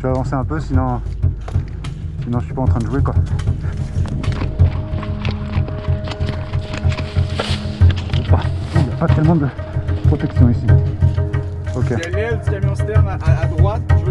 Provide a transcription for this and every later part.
forcer un peu, sinon, sinon je suis pas en train de jouer quoi. Il n'y a pas tellement de protection ici. Ok. Je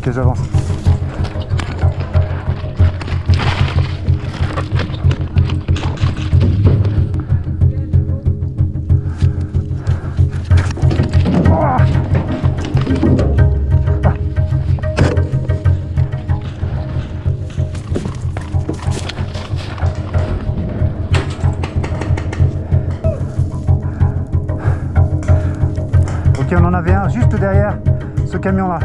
Ok, j'avance. On en avait un juste derrière ce camion là.